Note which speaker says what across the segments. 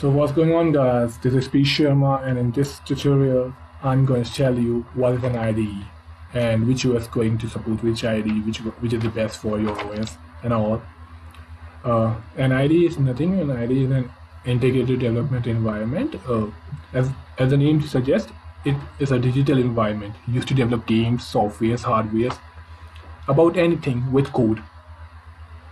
Speaker 1: So what's going on guys, this is P Sharma and in this tutorial I'm going to tell you what is an IDE and which OS going to support which IDE, which, which is the best for your OS and all. Uh, an IDE is nothing, an IDE is an integrated development environment. Uh, as, as the name suggests, it is a digital environment used to develop games, softwares, hardwares, about anything with code.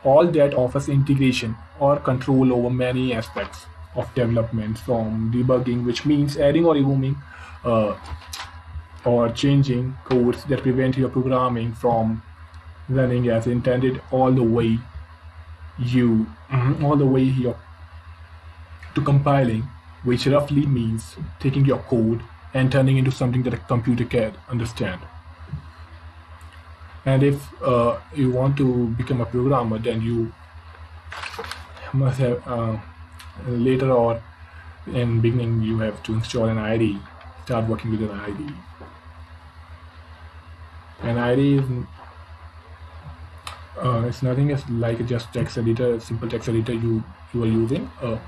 Speaker 1: All that offers integration or control over many aspects of development from debugging, which means adding or removing uh, or changing codes that prevent your programming from running as intended all the way you mm-hmm, all the way here to compiling which roughly means taking your code and turning into something that a computer can understand. And if uh, you want to become a programmer then you must have uh, later or in beginning you have to install an IDE start working with an IDE an IDE is uh, it's nothing as like just text editor simple text editor you you are using uh,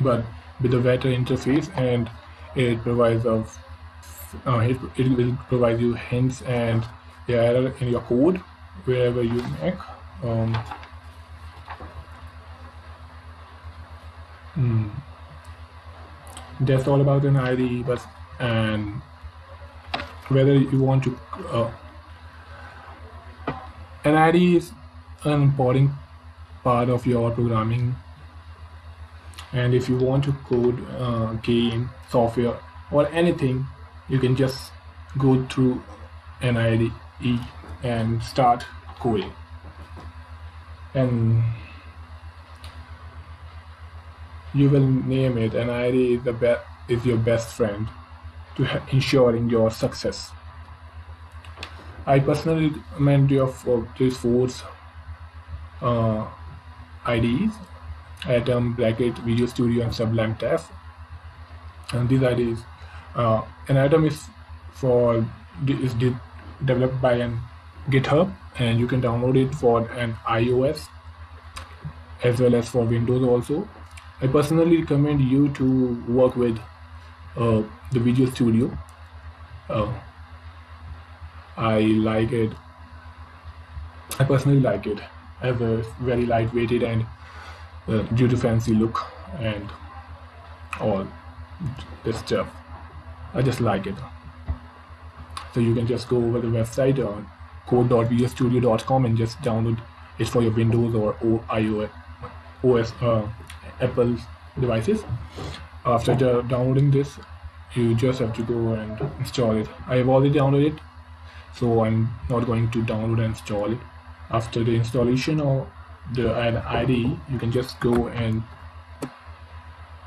Speaker 1: but with a better interface and it provides of uh, it, it will provide you hints and the error in your code wherever you make um, That's all about an IDE, but and whether you want to uh, an IDE is an important part of your programming. And if you want to code uh, game software or anything you can just go through an IDE and start coding. And you will name it and IDE is, the be- is your best friend to ensuring your success. I personally recommend you for these four uh, IDEs Atom, Bracket, Visual Studio, and Sublime Text. And these IDEs, uh, an Atom is for is de- developed by an GitHub, and you can download it for an iOS as well as for Windows also. I personally recommend you to work with uh, the Visual Studio. Uh, I like it. I personally like it. I have a very lightweighted and uh, due to fancy look and all this stuff. I just like it. So you can just go over the website on code.visualstudio.com and just download it for your Windows or iOS OS uh, Apple devices. After downloading this, you just have to go and install it. I have already downloaded it, so I'm not going to download and install it. After the installation of the IDE, you can just go and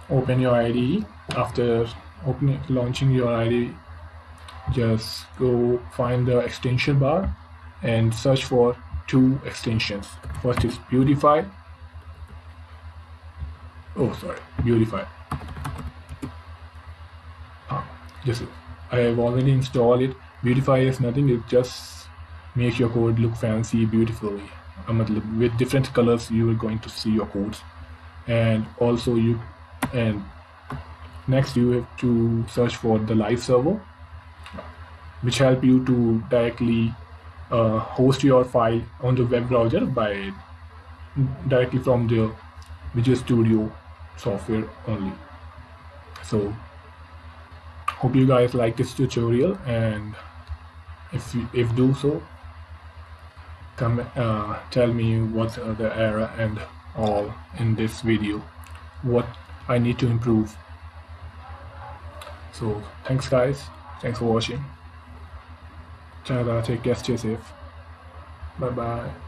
Speaker 1: open your IDE. After opening launching your IDE, just go find the extension bar and search for two extensions. First is Beautify oh sorry. Beautify. Ah, this is I have already installed it. Beautify is nothing. It just makes your code look fancy beautifully with different colors you are going to see your codes. And also you and next you have to search for the live server which help you to directly uh, host your file on the web browser by directly from the Visual Studio software only. So hope you guys like this tutorial and if you if do so come uh, tell me what's the error and all in this video what I need to improve. So thanks guys thanks for watching. Take care stay safe. Bye bye